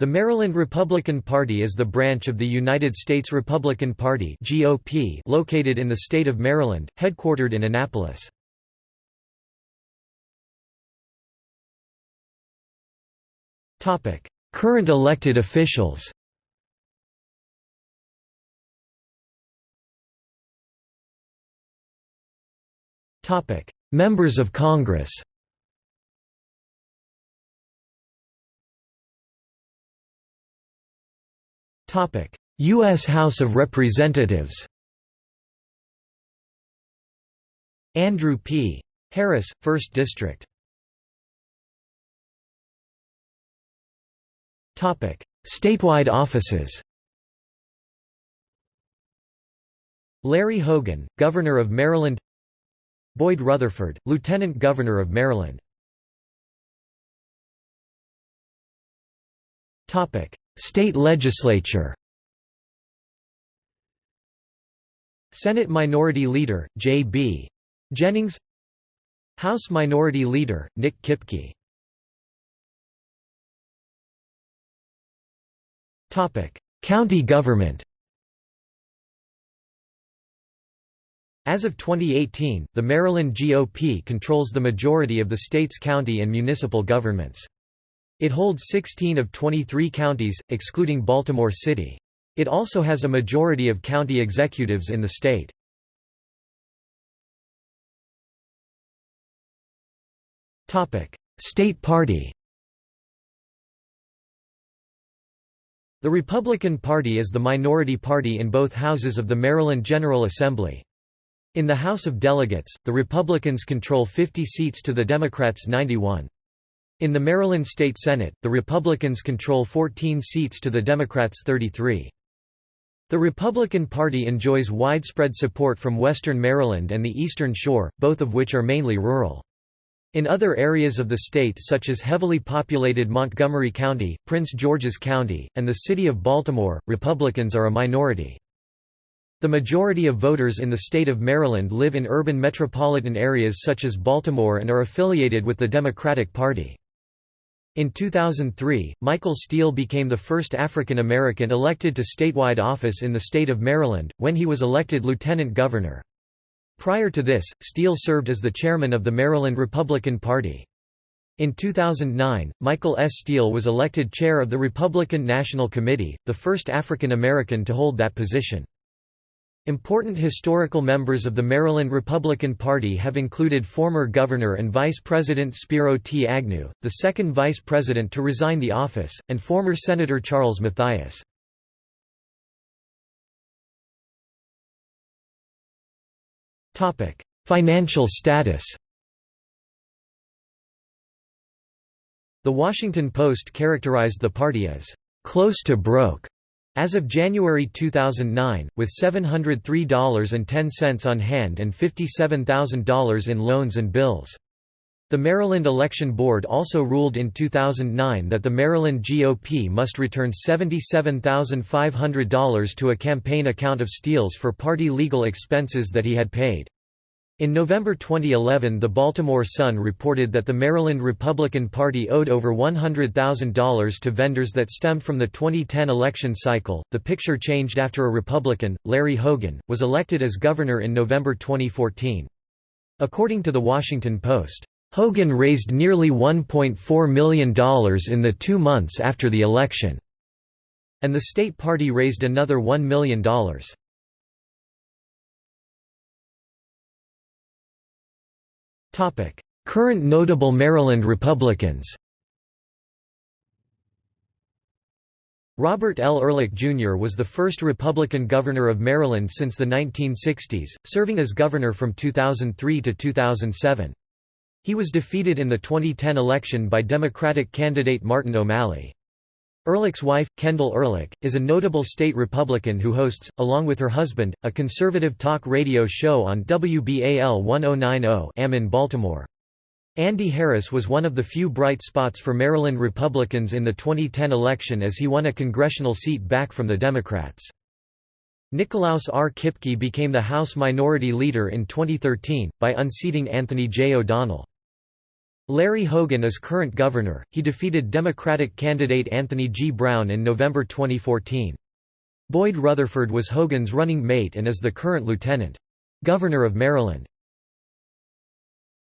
The Maryland Republican Party is the branch of the United States Republican Party (GOP) located in the state of Maryland, headquartered in Annapolis. Current elected officials. Members of Congress. U.S. House of Representatives Andrew P. Harris, 1st District Statewide offices Larry Hogan, Governor of Maryland Boyd Rutherford, Lieutenant Governor of Maryland State legislature Senate Minority Leader, J.B. Jennings House Minority Leader, Nick Kipke County government As of 2018, the Maryland GOP controls the majority of the state's county and municipal governments. It holds 16 of 23 counties, excluding Baltimore City. It also has a majority of county executives in the state. State Party The Republican Party is the minority party in both houses of the Maryland General Assembly. In the House of Delegates, the Republicans control 50 seats to the Democrats' 91. In the Maryland State Senate, the Republicans control 14 seats to the Democrats' 33. The Republican Party enjoys widespread support from western Maryland and the Eastern Shore, both of which are mainly rural. In other areas of the state such as heavily populated Montgomery County, Prince George's County, and the city of Baltimore, Republicans are a minority. The majority of voters in the state of Maryland live in urban metropolitan areas such as Baltimore and are affiliated with the Democratic Party. In 2003, Michael Steele became the first African American elected to statewide office in the state of Maryland, when he was elected lieutenant governor. Prior to this, Steele served as the chairman of the Maryland Republican Party. In 2009, Michael S. Steele was elected chair of the Republican National Committee, the first African American to hold that position. Important historical members of the Maryland Republican Party have included former Governor and Vice President Spiro T. Agnew, the second Vice President to resign the office, and former Senator Charles Mathias. Financial status The Washington Post characterized the party as, "...close to broke." As of January 2009, with $703.10 on hand and $57,000 in loans and bills. The Maryland Election Board also ruled in 2009 that the Maryland GOP must return $77,500 to a campaign account of Steele's for party legal expenses that he had paid. In November 2011 the Baltimore Sun reported that the Maryland Republican Party owed over $100,000 to vendors that stemmed from the 2010 election cycle. The picture changed after a Republican, Larry Hogan, was elected as governor in November 2014. According to The Washington Post, Hogan raised nearly $1.4 million in the two months after the election, and the state party raised another $1 million. Current notable Maryland Republicans Robert L. Ehrlich, Jr. was the first Republican governor of Maryland since the 1960s, serving as governor from 2003 to 2007. He was defeated in the 2010 election by Democratic candidate Martin O'Malley. Ehrlich's wife, Kendall Ehrlich, is a notable state Republican who hosts, along with her husband, a conservative talk radio show on WBAL 1090 AM in Baltimore. Andy Harris was one of the few bright spots for Maryland Republicans in the 2010 election as he won a congressional seat back from the Democrats. Nicolaus R. Kipke became the House Minority Leader in 2013, by unseating Anthony J. O'Donnell. Larry Hogan is current governor, he defeated Democratic candidate Anthony G. Brown in November 2014. Boyd Rutherford was Hogan's running mate and is the current Lieutenant Governor of Maryland.